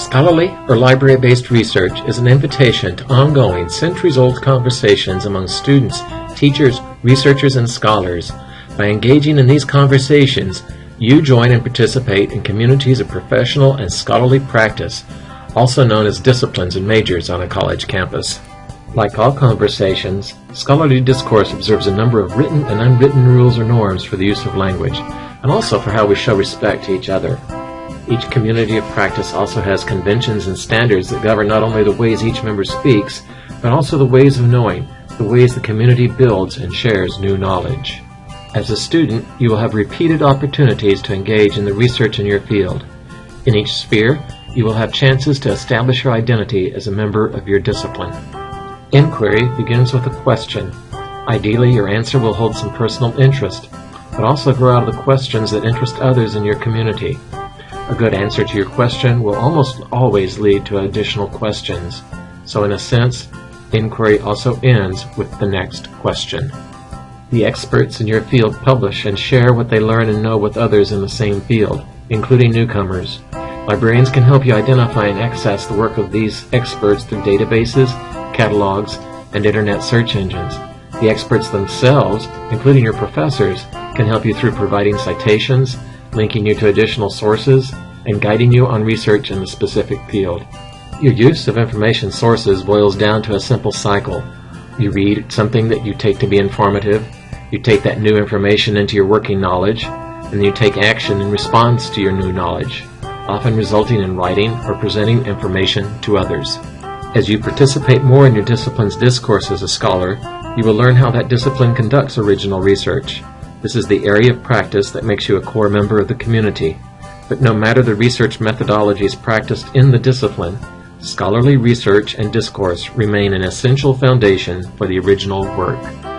Scholarly or library-based research is an invitation to ongoing, centuries-old conversations among students, teachers, researchers, and scholars. By engaging in these conversations, you join and participate in communities of professional and scholarly practice, also known as disciplines and majors on a college campus. Like all conversations, scholarly discourse observes a number of written and unwritten rules or norms for the use of language, and also for how we show respect to each other. Each community of practice also has conventions and standards that govern not only the ways each member speaks, but also the ways of knowing, the ways the community builds and shares new knowledge. As a student, you will have repeated opportunities to engage in the research in your field. In each sphere, you will have chances to establish your identity as a member of your discipline. Inquiry begins with a question. Ideally, your answer will hold some personal interest, but also grow out of the questions that interest others in your community. A good answer to your question will almost always lead to additional questions. So in a sense, inquiry also ends with the next question. The experts in your field publish and share what they learn and know with others in the same field, including newcomers. Librarians can help you identify and access the work of these experts through databases, catalogs, and internet search engines. The experts themselves, including your professors, can help you through providing citations, linking you to additional sources, and guiding you on research in the specific field. Your use of information sources boils down to a simple cycle. You read something that you take to be informative, you take that new information into your working knowledge, and you take action in response to your new knowledge, often resulting in writing or presenting information to others. As you participate more in your discipline's discourse as a scholar, you will learn how that discipline conducts original research. This is the area of practice that makes you a core member of the community. But no matter the research methodologies practiced in the discipline, scholarly research and discourse remain an essential foundation for the original work.